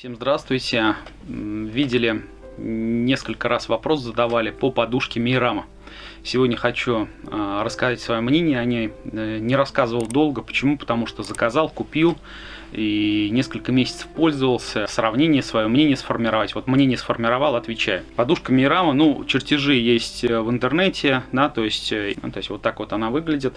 Всем здравствуйте. Видели, несколько раз вопрос задавали по подушке Мейрама. Сегодня хочу э, рассказать свое мнение о ней. Э, не рассказывал долго. Почему? Потому что заказал, купил и несколько месяцев пользовался. Сравнение, свое мнение сформировать. Вот мнение сформировал, отвечаю. Подушка Мирама, ну, чертежи есть э, в интернете, да, то есть, ну, то есть вот так вот она выглядит.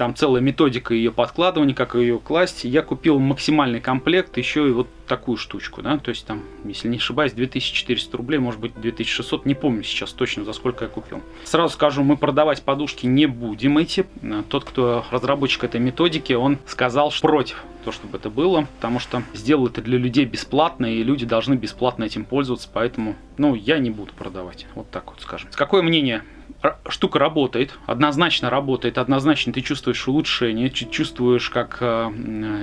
Там целая методика ее подкладывания, как ее класть. Я купил максимальный комплект, еще и вот такую штучку, да, то есть там, если не ошибаюсь, 2400 рублей, может быть 2600, не помню сейчас точно, за сколько я купил. Сразу скажу, мы продавать подушки не будем эти. Тот, кто разработчик этой методики, он сказал что против то, чтобы это было, потому что сделал это для людей бесплатно, и люди должны бесплатно этим пользоваться, поэтому, ну, я не буду продавать, вот так вот скажем. Какое мнение штука работает, однозначно работает, однозначно ты чувствуешь улучшение, чувствуешь, как э,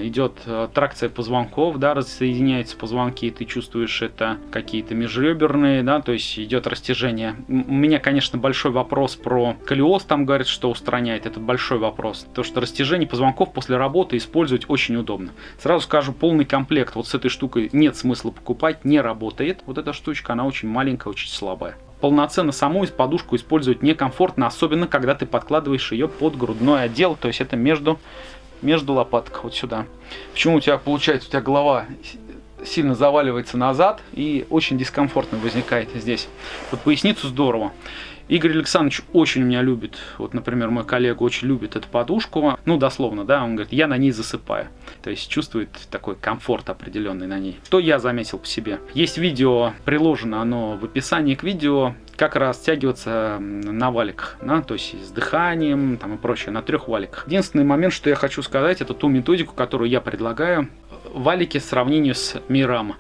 идет тракция позвонков, да, рассоединяются позвонки, ты чувствуешь это какие-то межреберные, да, то есть идет растяжение. У меня, конечно, большой вопрос про колиоз, там говорят, что устраняет, это большой вопрос. То, что растяжение позвонков после работы использовать очень удобно. Сразу скажу, полный комплект вот с этой штукой нет смысла покупать, не работает. Вот эта штучка, она очень маленькая, очень слабая полноценно саму из подушку использовать некомфортно, особенно когда ты подкладываешь ее под грудной отдел, то есть это между, между лопаток, вот сюда. Почему у тебя получается, у тебя голова сильно заваливается назад и очень дискомфортно возникает здесь. Под поясницу здорово. Игорь Александрович очень меня любит, вот, например, мой коллега очень любит эту подушку, ну, дословно, да, он говорит, я на ней засыпаю, то есть чувствует такой комфорт определенный на ней. Что я заметил по себе? Есть видео, приложено оно в описании к видео, как растягиваться на валиках, да, то есть с дыханием там, и прочее, на трех валиках. Единственный момент, что я хочу сказать, это ту методику, которую я предлагаю, валики в сравнении с Мирам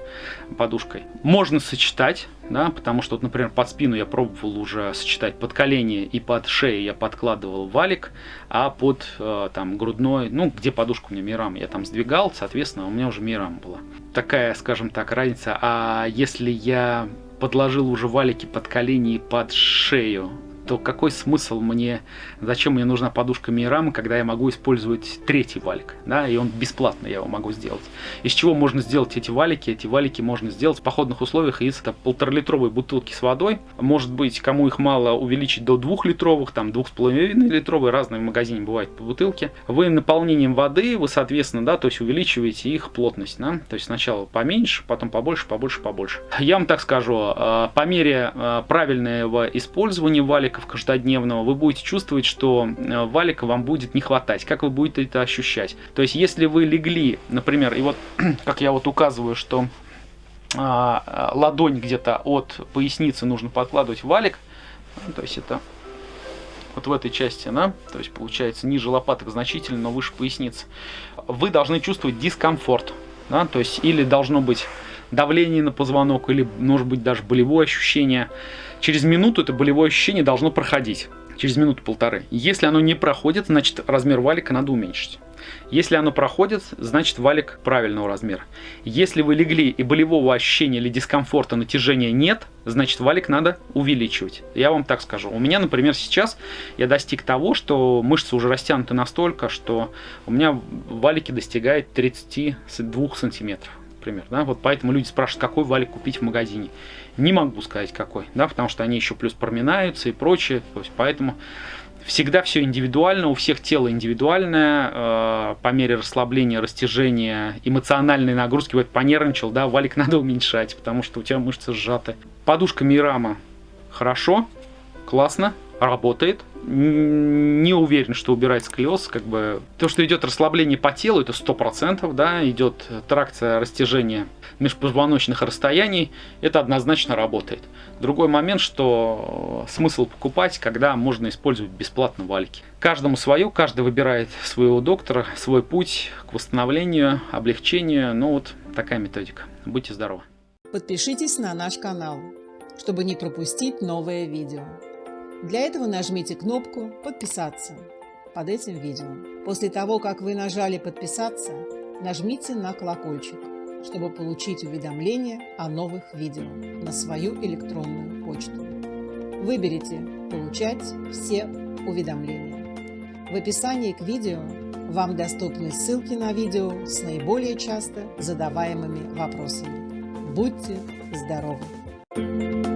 подушкой. Можно сочетать, да, потому что, вот, например, под спину я пробовал уже сочетать под колени и под шею я подкладывал валик, а под э, там грудной, ну, где подушка у меня Мирам, я там сдвигал, соответственно, у меня уже Мирам была. Такая, скажем так, разница. А если я подложил уже валики под колени и под шею, то какой смысл мне, зачем мне нужна подушка Мирама, когда я могу использовать третий валик, да, и он бесплатно я его могу сделать. Из чего можно сделать эти валики? Эти валики можно сделать в походных условиях из полуторалитровой бутылки с водой. Может быть, кому их мало, увеличить до двухлитровых, там двух с половиной литровые, разные в магазине бывают по бутылке. Вы наполнением воды, вы, соответственно, да, то есть увеличиваете их плотность, да, то есть сначала поменьше, потом побольше, побольше, побольше. Я вам так скажу, э, по мере э, правильного использования валика валиков каждодневного, вы будете чувствовать, что э, валика вам будет не хватать. Как вы будете это ощущать? То есть, если вы легли, например, и вот, как я вот указываю, что а, а, ладонь где-то от поясницы нужно подкладывать валик, ну, то есть это вот в этой части, да, то есть получается ниже лопаток значительно, но выше поясницы, вы должны чувствовать дискомфорт, да, то есть или должно быть давление на позвонок, или может быть даже болевое ощущение, Через минуту это болевое ощущение должно проходить. Через минуту-полторы. Если оно не проходит, значит размер валика надо уменьшить. Если оно проходит, значит валик правильного размера. Если вы легли и болевого ощущения или дискомфорта, натяжения нет, значит валик надо увеличивать. Я вам так скажу. У меня, например, сейчас я достиг того, что мышцы уже растянуты настолько, что у меня валики достигают 32 сантиметров например. Да? Вот поэтому люди спрашивают, какой валик купить в магазине. Не могу сказать какой, да, потому что они еще плюс проминаются и прочее. То есть поэтому всегда все индивидуально, у всех тело индивидуальное, э, по мере расслабления, растяжения, эмоциональной нагрузки, вот понервничал, да, валик надо уменьшать, потому что у тебя мышцы сжаты. Подушка Мирама хорошо, классно, работает. Не уверен, что убирает сколиоз. Как бы... То, что идет расслабление по телу, это 100%, да, идет тракция растяжения межпозвоночных расстояний, это однозначно работает. Другой момент, что смысл покупать, когда можно использовать бесплатно валики. Каждому свое, каждый выбирает своего доктора, свой путь к восстановлению, облегчению. Ну вот такая методика. Будьте здоровы. Подпишитесь на наш канал, чтобы не пропустить новое видео. Для этого нажмите кнопку «Подписаться» под этим видео. После того, как вы нажали «Подписаться», нажмите на колокольчик, чтобы получить уведомления о новых видео на свою электронную почту. Выберите «Получать все уведомления». В описании к видео вам доступны ссылки на видео с наиболее часто задаваемыми вопросами. Будьте здоровы!